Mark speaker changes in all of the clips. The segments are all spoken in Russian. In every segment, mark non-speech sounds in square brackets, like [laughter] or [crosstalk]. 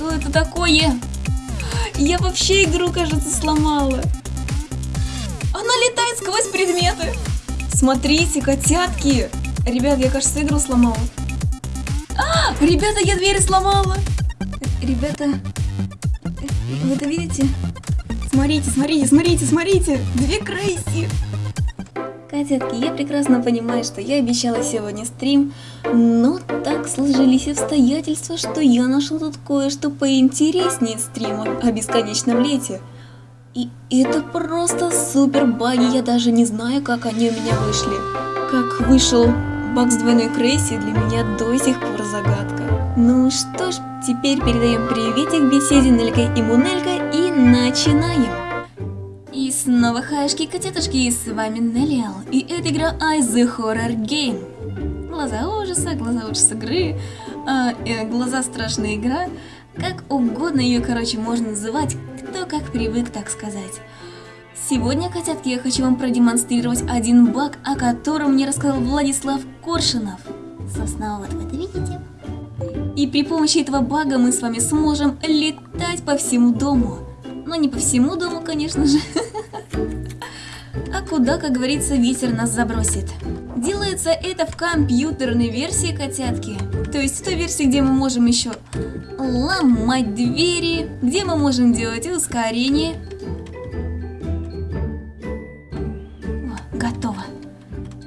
Speaker 1: Что это такое? Я вообще игру, кажется, сломала. Она летает сквозь предметы. Смотрите, котятки. Ребят, я, кажется, игру сломала. А, ребята, я двери сломала. Ребята, вы это видите? Смотрите, смотрите, смотрите, смотрите. Две Крейси. Котятки, я прекрасно понимаю, что я обещала сегодня стрим, но так сложились обстоятельства, что я нашел тут кое-что поинтереснее стрима о бесконечном лете. И это просто супер баги, я даже не знаю, как они у меня вышли. Как вышел баг с двойной крейси, для меня до сих пор загадка. Ну что ж, теперь передаем приветик беседе Нелька и Мунелька и начинаем. Снова хаешки котятушки, и с вами Неллиал, и это игра I The Horror Game. Глаза ужаса, глаза ужаса игры, а, э, глаза страшная игра, как угодно ее, короче, можно называть, кто как привык, так сказать. Сегодня, котятки, я хочу вам продемонстрировать один баг, о котором мне рассказал Владислав Коршинов. Собственно, вот вы это видите. И при помощи этого бага мы с вами сможем летать по всему дому. Но не по всему дому, конечно же. [laughs] А куда, как говорится, ветер нас забросит. Делается это в компьютерной версии котятки. То есть в той версии, где мы можем еще ломать двери, где мы можем делать ускорение. О, готово.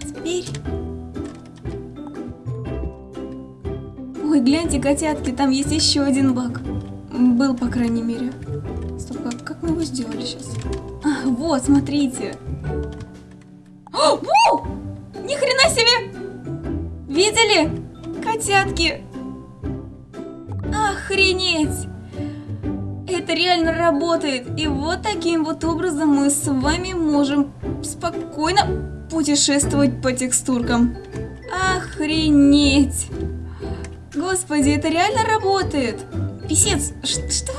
Speaker 1: Теперь... Ой, гляньте, котятки, там есть еще один баг. Был, по крайней мере. Стоп, как, как мы его сделали сейчас? А, вот, смотрите. Себе! Видели? Котятки! Охренеть! Это реально работает. И вот таким вот образом мы с вами можем спокойно путешествовать по текстуркам. Охренеть! Господи, это реально работает! Писец, что?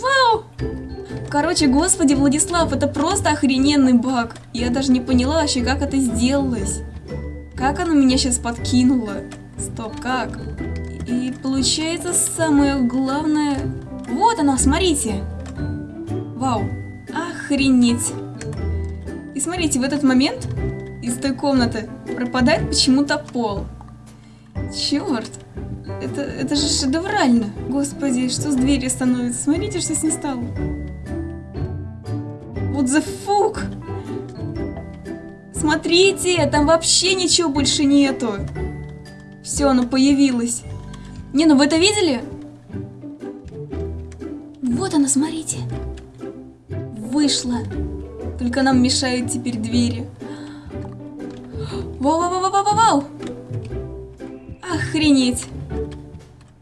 Speaker 1: Вау! Короче, господи, Владислав, это просто охрененный баг. Я даже не поняла вообще, как это сделалось. Как оно меня сейчас подкинуло? Стоп, как? И получается самое главное... Вот оно, смотрите. Вау, охренеть. И смотрите, в этот момент из той комнаты пропадает почему-то пол. Черт. Это, это же шедеврально. Господи, что с дверью становится? Смотрите, что с ней стало. Вот the fuck? Смотрите, там вообще ничего больше нету. Все, оно появилось. Не, ну вы это видели? Вот она, смотрите. Вышла. Только нам мешают теперь двери. Вау-вау-вау-вау-вау! Охренеть!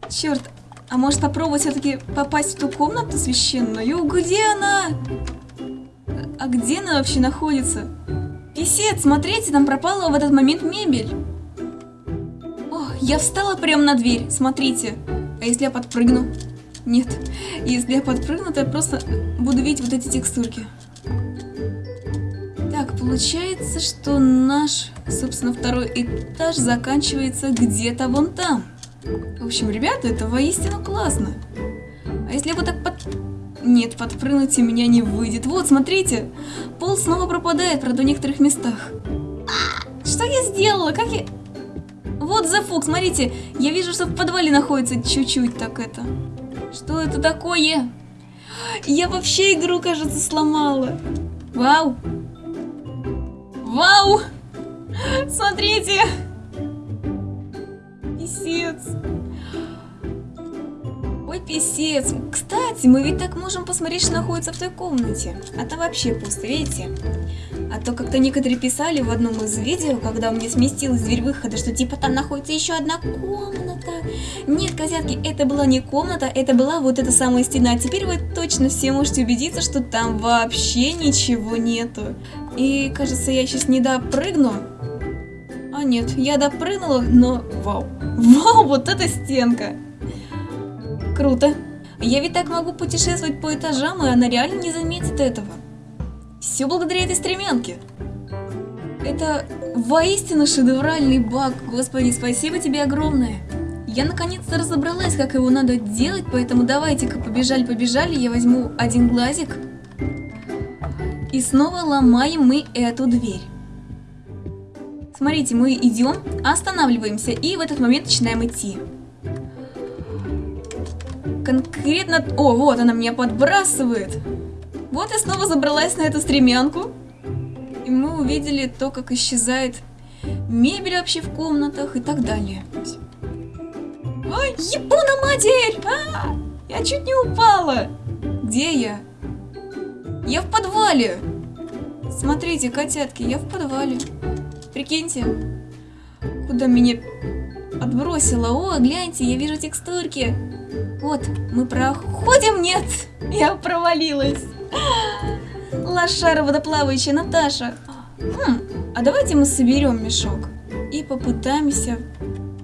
Speaker 1: Черт, а может попробовать все-таки попасть в ту комнату священную? Где она? А где она вообще находится? Писец, смотрите, там пропала в этот момент мебель. О, я встала прямо на дверь, смотрите. А если я подпрыгну? Нет. Если я подпрыгну, то я просто буду видеть вот эти текстурки. Так, получается, что наш, собственно, второй этаж заканчивается где-то вон там. В общем, ребята, это воистину классно. А если я вот так под... Нет, подпрыгнуть у меня не выйдет. Вот, смотрите, пол снова пропадает, правда, в некоторых местах. Что я сделала? Как я... Вот зафук, смотрите, я вижу, что в подвале находится чуть-чуть так это. Что это такое? Я вообще игру, кажется, сломала. Вау. Вау. Смотрите. Писец. Ой, писец. Кстати, мы ведь так можем посмотреть, что находится в той комнате. А там вообще пусто, видите? А то как-то некоторые писали в одном из видео, когда у меня сместилась дверь выхода, что типа там находится еще одна комната. Нет, козятки, это была не комната, это была вот эта самая стена. А теперь вы точно все можете убедиться, что там вообще ничего нету. И кажется, я сейчас не допрыгну. А нет, я допрыгнула, но вау. Вау, вот эта стенка. Круто. Я ведь так могу путешествовать по этажам, и она реально не заметит этого. Все благодаря этой стремянке. Это воистину шедевральный баг. Господи, спасибо тебе огромное. Я наконец-то разобралась, как его надо делать, поэтому давайте-ка побежали-побежали, я возьму один глазик. И снова ломаем мы эту дверь. Смотрите, мы идем, останавливаемся и в этот момент начинаем идти. Конкретно... О, вот она меня подбрасывает. Вот я снова забралась на эту стремянку. И мы увидели то, как исчезает мебель вообще в комнатах и так далее. Ой, Япона матерь! А, я чуть не упала. Где я? Я в подвале. Смотрите, котятки, я в подвале. Прикиньте, куда меня отбросило. О, гляньте, я вижу текстурки. Вот, мы проходим. Нет, я провалилась. Лошара водоплавающая Наташа. Хм, а давайте мы соберем мешок и попытаемся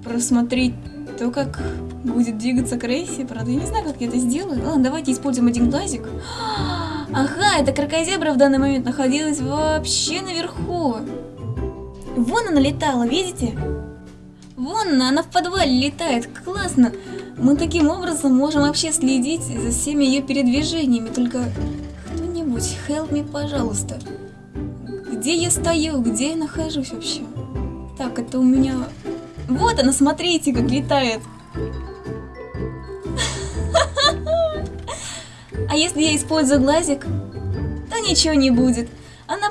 Speaker 1: просмотреть то, как будет двигаться Крейси. Правда, я не знаю, как я это сделаю. Ладно, давайте используем один глазик. Ага, эта крокозебра в данный момент находилась вообще наверху. Вон она летала, видите? Вон она, в подвале летает. Классно. Мы таким образом можем вообще следить за всеми ее передвижениями. Только кто-нибудь, help me, пожалуйста. Где я стою? Где я нахожусь вообще? Так, это у меня... Вот она, смотрите, как летает. [laughs] А если я использую глазик, то ничего не будет.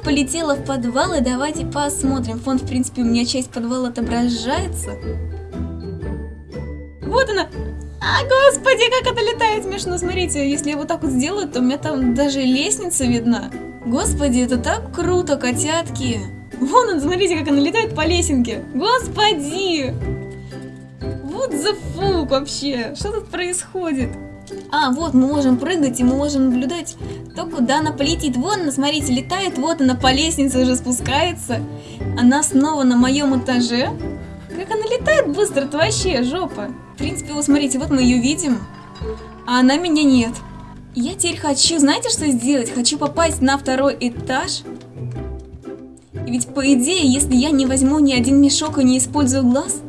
Speaker 1: Полетела в подвал, и давайте посмотрим. Фон, в принципе, у меня часть подвала отображается. Вот она. А, господи, как это летает смешно. Смотрите, если я вот так вот сделаю, то у меня там даже лестница видна. Господи, это так круто, котятки. Вон он, смотрите, как она летает по лесенке. Господи! Вот за фук вообще. Что тут происходит? А, вот, мы можем прыгать, и мы можем наблюдать то, куда она полетит. Вон она, смотрите, летает, вот она по лестнице уже спускается. Она снова на моем этаже. Как она летает быстро, это вообще жопа. В принципе, вот смотрите, вот мы ее видим, а она меня нет. Я теперь хочу, знаете, что сделать? Хочу попасть на второй этаж. Ведь, по идее, если я не возьму ни один мешок и не использую глаз,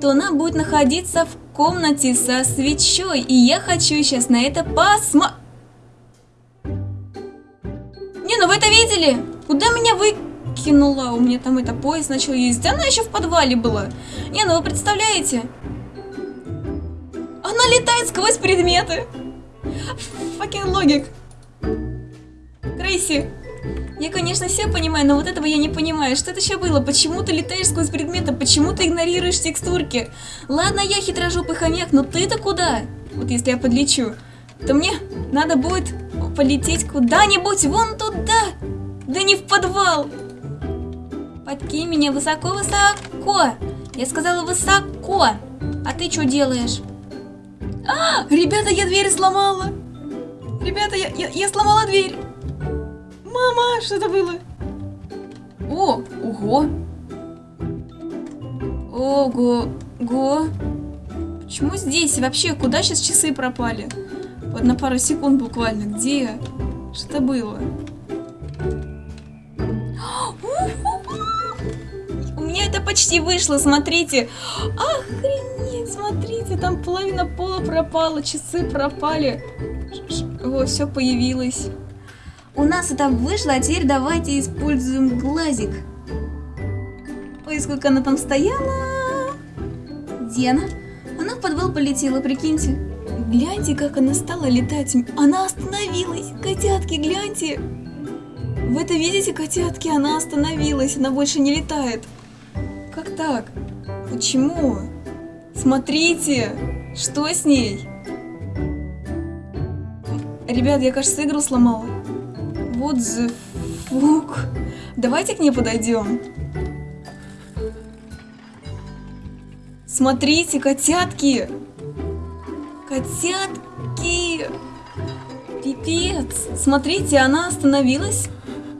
Speaker 1: то она будет находиться в комнате со свечой. И я хочу сейчас на это посмотреть. Не, ну вы это видели? Куда меня выкинула? У меня там это поезд начал ездить. Она еще в подвале была. Не, ну вы представляете? Она летает сквозь предметы. Факин логик. Крейси. Я, конечно, все понимаю, но вот этого я не понимаю. Что это еще было? Почему ты летаешь сквозь предметы? Почему ты игнорируешь текстурки? Ладно, я хитрожопый хомяк, но ты-то куда? Вот если я подлечу, то мне надо будет полететь куда-нибудь вон туда. Да не в подвал. Подкинь меня высоко-высоко. Я сказала высоко. А ты что делаешь? А, ребята, я дверь сломала. Ребята, я, я, я сломала дверь. Мама, что это было? О, ого. Ого, го. Почему здесь? Вообще, куда сейчас часы пропали? Вот на пару секунд буквально. Где? Что это было? [gasps] У меня это почти вышло, смотрите. Охренеть, смотрите, там половина пола пропала, часы пропали. О, все появилось. У нас это вышло, а теперь давайте используем глазик. Ой, сколько она там стояла. Где она? Она в подвал полетела, прикиньте. Гляньте, как она стала летать. Она остановилась. Котятки, гляньте. Вы это видите, котятки? Она остановилась. Она больше не летает. Как так? Почему? Смотрите, что с ней? Ребят, я, кажется, игру сломала. Вот the fuck. Давайте к ней подойдем. Смотрите, котятки. Котятки. Пипец. Смотрите, она остановилась.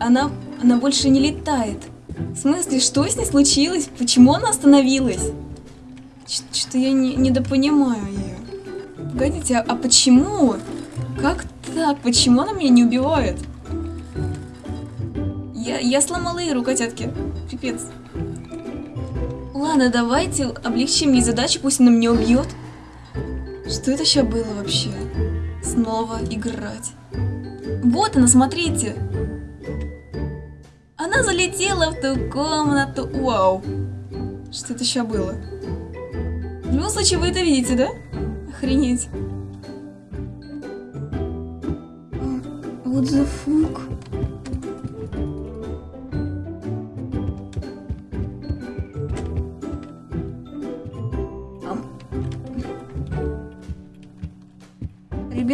Speaker 1: Она, она больше не летает. В смысле, что с ней случилось? Почему она остановилась? Что-то я не, недопонимаю ее. Погодите, а, а почему? Как так? Почему она меня не убивает? Я, я сломала Иру, котятки. Пипец. Ладно, давайте облегчим ей задачу, пусть она меня убьет. Что это сейчас было вообще? Снова играть. Вот она, смотрите. Она залетела в ту комнату. Вау. Что это сейчас было? В любом случае, вы это видите, да? Охренеть. What the fuck?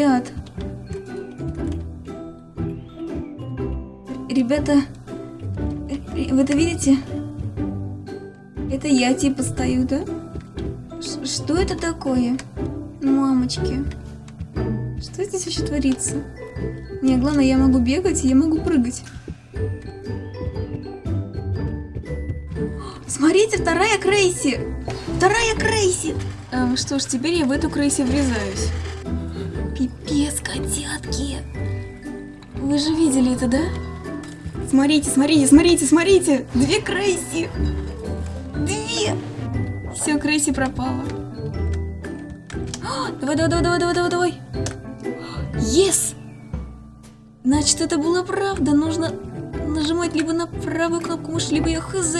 Speaker 1: Ребят. Ребята, вы это видите? Это я типа стою, да? Ш что это такое? Мамочки. Что здесь вообще творится? Не, главное, я могу бегать, я могу прыгать. Смотрите, вторая Крейси! Вторая Крейси! Эм, что ж, теперь я в эту Крейси врезаюсь. Котятки! Вы же видели это, да? Смотрите, смотрите, смотрите, смотрите! Две Крейси! Две! Все, Крейси пропала. Давай, давай, давай, давай, давай, давай, давай. Yes! Значит, это была правда. Нужно нажимать либо на правую кнопку мыши, либо я хз.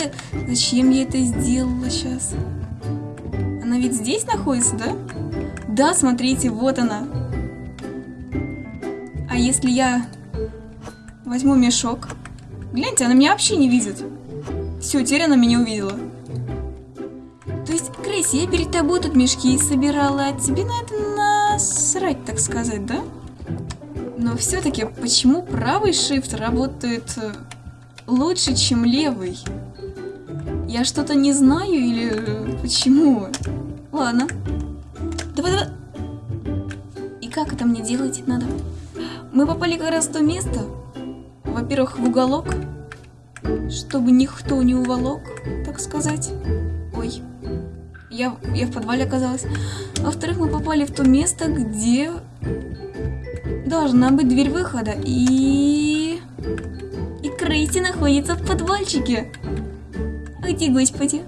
Speaker 1: Зачем я это сделала сейчас? Она ведь здесь находится, да? Да, смотрите, вот она. А если я возьму мешок? Гляньте, она меня вообще не видит. Все, теперь она меня увидела. То есть, Крейси, я перед тобой тут мешки собирала, а тебе на это насрать, так сказать, да? Но все-таки почему правый shift работает э, лучше, чем левый? Я что-то не знаю или э, почему? Ладно. Давай, давай. И как это мне делать надо? Мы попали как раз в то место. Во-первых, в уголок, чтобы никто не уволок, так сказать. Ой, я, я в подвале оказалась. Во-вторых, мы попали в то место, где должна быть дверь выхода. И... И Крейси находится в подвальчике. Уйти, господи.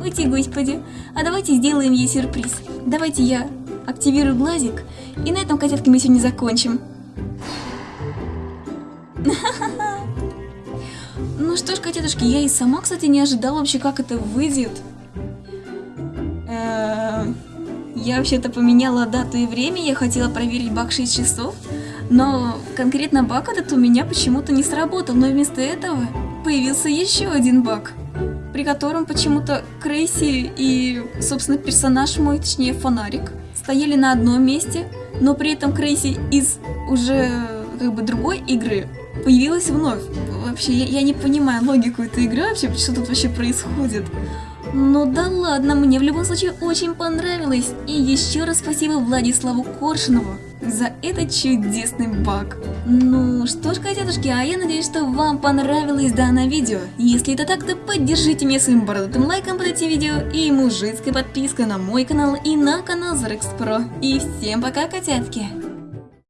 Speaker 1: Уйти, господи. А давайте сделаем ей сюрприз. Давайте я активирую глазик. И на этом, котятки, мы сегодня закончим. [laughs] Ну что ж, котятушки, я и сама, кстати, не ожидала вообще, как это выйдет. Я вообще-то поменяла дату и время, я хотела проверить баг 6 часов, но конкретно баг этот у меня почему-то не сработал, но вместо этого появился еще один баг, при котором почему-то Крейси и, собственно, персонаж мой, точнее фонарик, стояли на одном месте, но при этом Крейси из уже как бы другой игры появилась вновь. Вообще, я, я не понимаю логику этой игры вообще, что тут вообще происходит. Ну да ладно, мне в любом случае очень понравилось. И еще раз спасибо Владиславу Коршунову за этот чудесный баг. Ну что ж, котятушки, а я надеюсь, что вам понравилось данное видео. Если это так, то поддержите меня своим бородатым лайком под этим видео и мужицкой подпиской на мой канал и на канал Zarex Pro. И всем пока, котятки!